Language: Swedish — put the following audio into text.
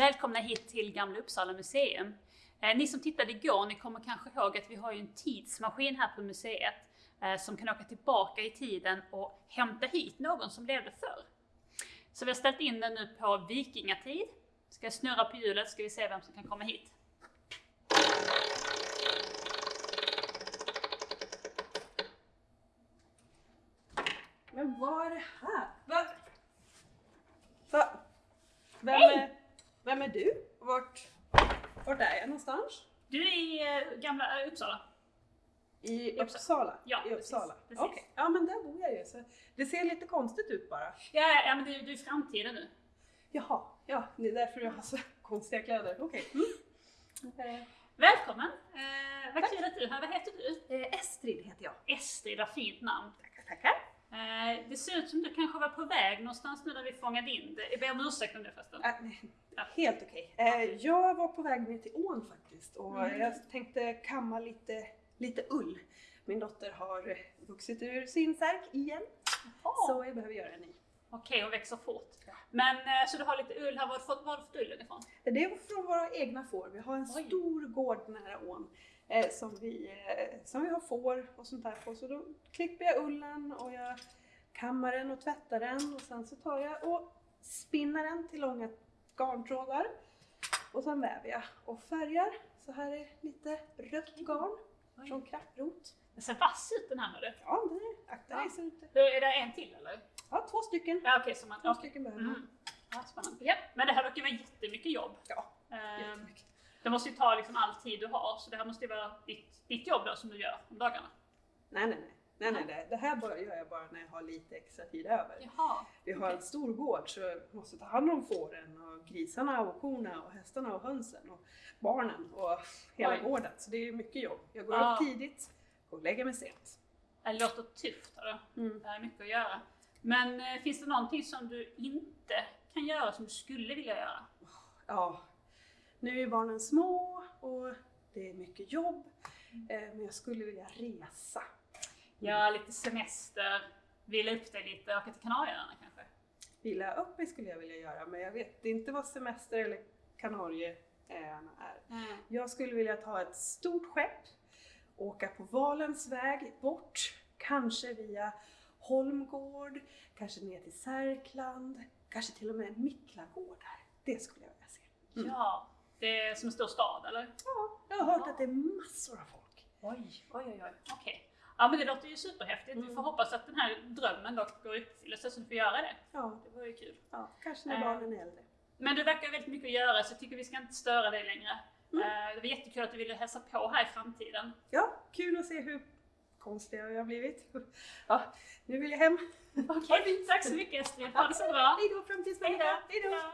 Välkomna hit till Gamla Uppsala museum. Eh, ni som tittade igår, ni kommer kanske ihåg att vi har en tidsmaskin här på museet eh, som kan åka tillbaka i tiden och hämta hit någon som levde förr. Så vi har ställt in den nu på vikingatid. Ska jag snurra på hjulet ska vi se vem som kan komma hit. Men vad är det här? Va? Va? Vem, Hej! Vem är du? Vart, vart är jag någonstans? Du är i eh, Gamla Uppsala. I Uppsala. Ja, I precis, Uppsala. precis. Okej, ja men där bor jag ju. Så det ser lite konstigt ut bara. Ja, ja men du, du är i framtiden nu. Jaha, ja det är därför jag har så konstiga kläder. Okej. Mm. Eh, Välkommen! Eh, vad kul att du är här. Vad heter du? eh, Estrid heter jag. Estrid, vad fint namn. Tackar, tackar. Det ser ut som du kanske var på väg någonstans nu när vi fångade in det. Jag ber om ursäkt om det förresten. Äh, Ja. Helt okej. Eh, jag var på väg ner till ån faktiskt och Mm. jag tänkte kamma lite, lite ull. Min dotter har vuxit ur sin särk igen så jag behöver göra en ny. Okej, hon växer fort. Ja. Men eh, så du har lite ull här. Var har du fått ullen ifrån? Det är från våra egna får. Vi har en Oj. stor gård nära ån eh, som, vi, eh, som vi har får och sånt där på. Så då klipper jag ullen och jag kammar den och tvättar den och sen så tar jag och spinner den till långa garntrådar. Och sen väver jag och färgar. Så här är lite rött garn från krapprot. Den ser vass ut den här det. Ja, det är, akta dig Ja. så inte. Då är det en till eller? Ja, två stycken. Ja okej, så man... Två okej. stycken behöver man. Mm. Ja, spännande. Ja, men det här verkar vara jättemycket jobb. Ja, Eh, jättemycket. det måste ju ta liksom all tid du har, så det här måste ju vara ditt, ditt jobb då som du gör om dagarna. Nej, nej, nej. Nej, nej, det, det här gör jag bara när jag har lite extra tid över. Jaha. Vi har en stor gård så jag måste ta hand om fåren och grisarna och korna och hästarna och hönsen och barnen och hela Oj. gården. Så det är mycket jobb. Jag går Ja. upp tidigt och lägger mig sent. Det låter tufft. Hörru. Mm. Det är mycket att göra. Men eh, finns det någonting som du inte kan göra som du skulle vilja göra? Ja, nu är barnen små och det är mycket jobb. Eh, Men jag skulle vilja resa. Ja, lite semester, vila upp dig lite, åka till Kanarieöarna kanske? Vila upp mig skulle jag vilja göra men jag vet inte vad semester eller Kanarieöarna är. Mm. Jag skulle vilja ta ett stort skepp, åka på Valens väg bort, kanske via Holmgård, kanske ner till Särkland, kanske till och med Miklagårdar. Det skulle jag vilja se. Mm. Ja, det är som en stor stad eller? Ja, jag har hört att det är massor av folk. Oj, oj, oj, oj. okej. Ja men det låter ju superhäftigt. Vi Mm. får hoppas att den här drömmen då går i uppfyllelse så du får göra det. Ja, Det vore ju kul. ja kanske när Eh. barnen är äldre. Men du verkar väldigt mycket att göra så jag tycker vi ska inte störa dig längre. Mm. Eh, Det var jättekul att du ville hälsa på här i framtiden. Ja, kul att se hur konstiga jag har blivit. Ja, nu vill jag hem. Okej, tack så mycket Estrid. Ha det så bra. Hej då framtidsmänniska! Hej då! Ja.